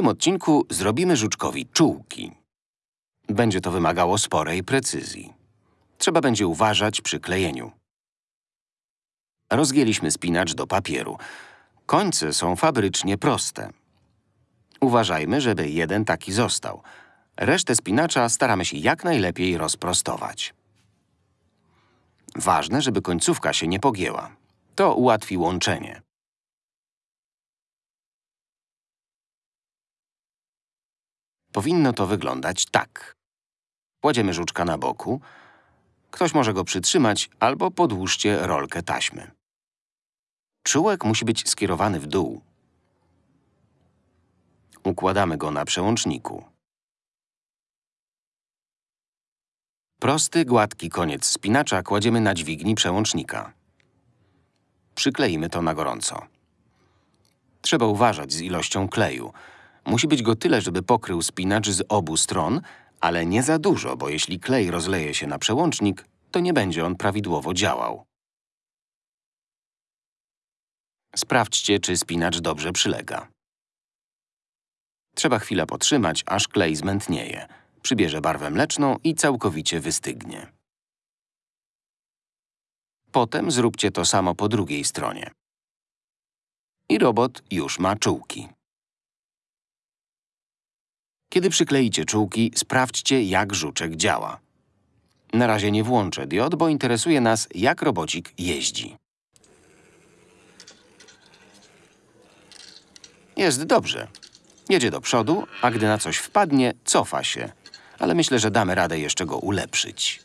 Tym odcinku zrobimy żuczkowi czułki. Będzie to wymagało sporej precyzji. Trzeba będzie uważać przy klejeniu. Rozgięliśmy spinacz do papieru. Końce są fabrycznie proste. Uważajmy, żeby jeden taki został. Resztę spinacza staramy się jak najlepiej rozprostować. Ważne, żeby końcówka się nie pogięła. To ułatwi łączenie. Powinno to wyglądać tak. Kładziemy żuczka na boku. Ktoś może go przytrzymać albo podłóżcie rolkę taśmy. Czułek musi być skierowany w dół. Układamy go na przełączniku. Prosty, gładki koniec spinacza kładziemy na dźwigni przełącznika. Przykleimy to na gorąco. Trzeba uważać z ilością kleju. Musi być go tyle, żeby pokrył spinacz z obu stron, ale nie za dużo, bo jeśli klej rozleje się na przełącznik, to nie będzie on prawidłowo działał. Sprawdźcie, czy spinacz dobrze przylega. Trzeba chwilę potrzymać, aż klej zmętnieje. Przybierze barwę mleczną i całkowicie wystygnie. Potem zróbcie to samo po drugiej stronie. I robot już ma czułki. Kiedy przykleicie czułki, sprawdźcie, jak żuczek działa. Na razie nie włączę diod, bo interesuje nas, jak robocik jeździ. Jest dobrze. Jedzie do przodu, a gdy na coś wpadnie, cofa się. Ale myślę, że damy radę jeszcze go ulepszyć.